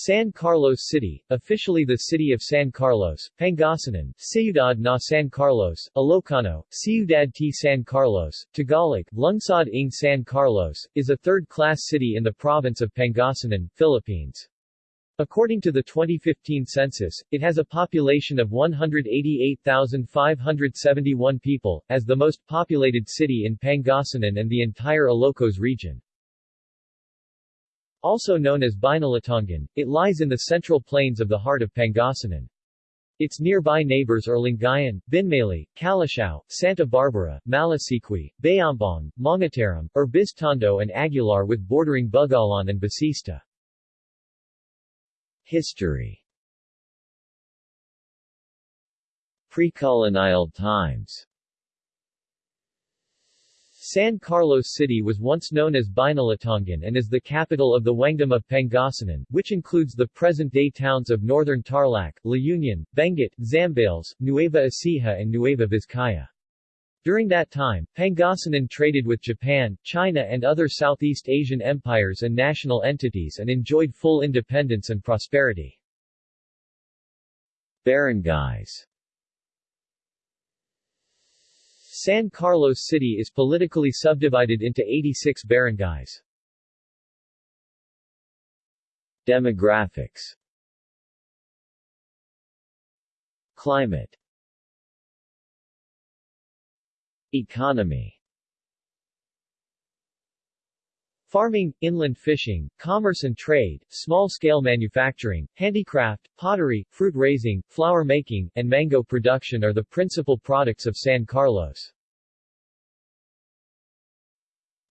San Carlos City, officially the City of San Carlos, Pangasinan, Ciudad na San Carlos, Ilocano, Ciudad t San Carlos, Tagalog, Lungsod ng San Carlos, is a third-class city in the province of Pangasinan, Philippines. According to the 2015 census, it has a population of 188,571 people, as the most populated city in Pangasinan and the entire Ilocos region. Also known as Binalatongan, it lies in the central plains of the heart of Pangasinan. Its nearby neighbors are Lingayen, Binmaley, Calasiao, Santa Barbara, Malasiqui, Bayambang, Mangatarem, Urbiztondo and Aguilar with bordering Bugallon and Basista. History Pre-colonial times San Carlos City was once known as Binalatongan and is the capital of the Wangdom of Pangasinan, which includes the present-day towns of Northern Tarlac, La Union, Benguet, Zambales, Nueva Ecija and Nueva Vizcaya. During that time, Pangasinan traded with Japan, China and other Southeast Asian empires and national entities and enjoyed full independence and prosperity. Barangays San Carlos City is politically subdivided into 86 barangays. Demographics. Climate. Economy Farming, inland fishing, commerce and trade, small-scale manufacturing, handicraft, pottery, fruit raising, flower making, and mango production are the principal products of San Carlos.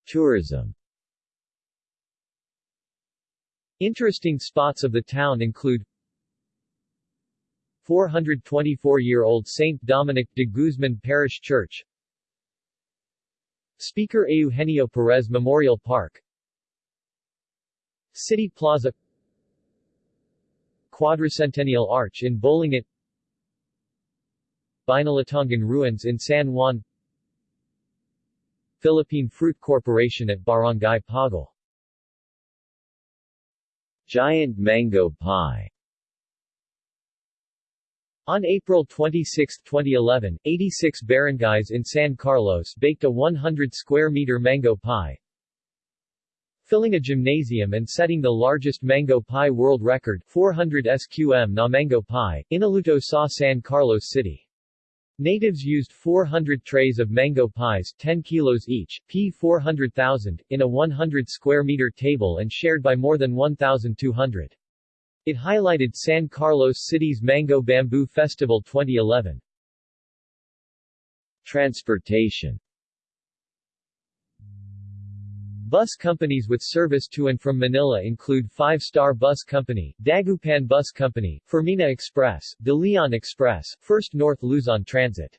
Tourism Interesting spots of the town include 424-year-old St. Dominic de Guzman Parish Church Speaker Eugenio Perez Memorial Park City Plaza. Quadricentennial Arch in Bolingot Binalatongan Ruins in San Juan. Philippine Fruit Corporation at Barangay Pagal Giant Mango Pie. On April 26, 2011, 86 barangays in San Carlos baked a 100 square meter mango pie, filling a gymnasium and setting the largest mango pie world record 400 SQM na mango pie, Inaluto sa San Carlos City. Natives used 400 trays of mango pies 10 kilos each, p 400,000, in a 100 square meter table and shared by more than 1,200. It highlighted San Carlos City's Mango Bamboo Festival 2011. Transportation Bus companies with service to and from Manila include Five Star Bus Company, Dagupan Bus Company, Fermina Express, De Leon Express, First North Luzon Transit.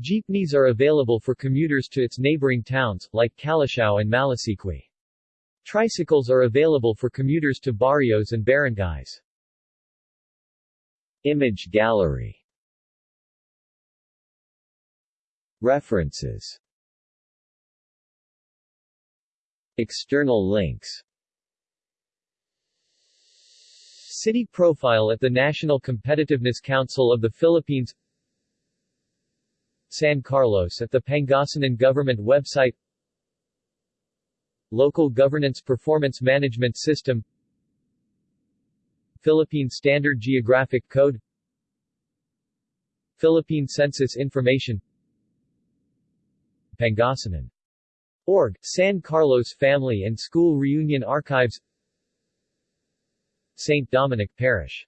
Jeepneys are available for commuters to its neighboring towns, like Calasiao and Malasiqui. Tricycles are available for commuters to barrios and barangays. Image gallery References External links. City profile at the National Competitiveness Council of the Philippines. San Carlos at the Pangasinan Government website. Local Governance Performance Management System. Philippine Standard Geographic Code. Philippine Census Information. Pangasinan Org, San Carlos Family and School Reunion Archives St. Dominic Parish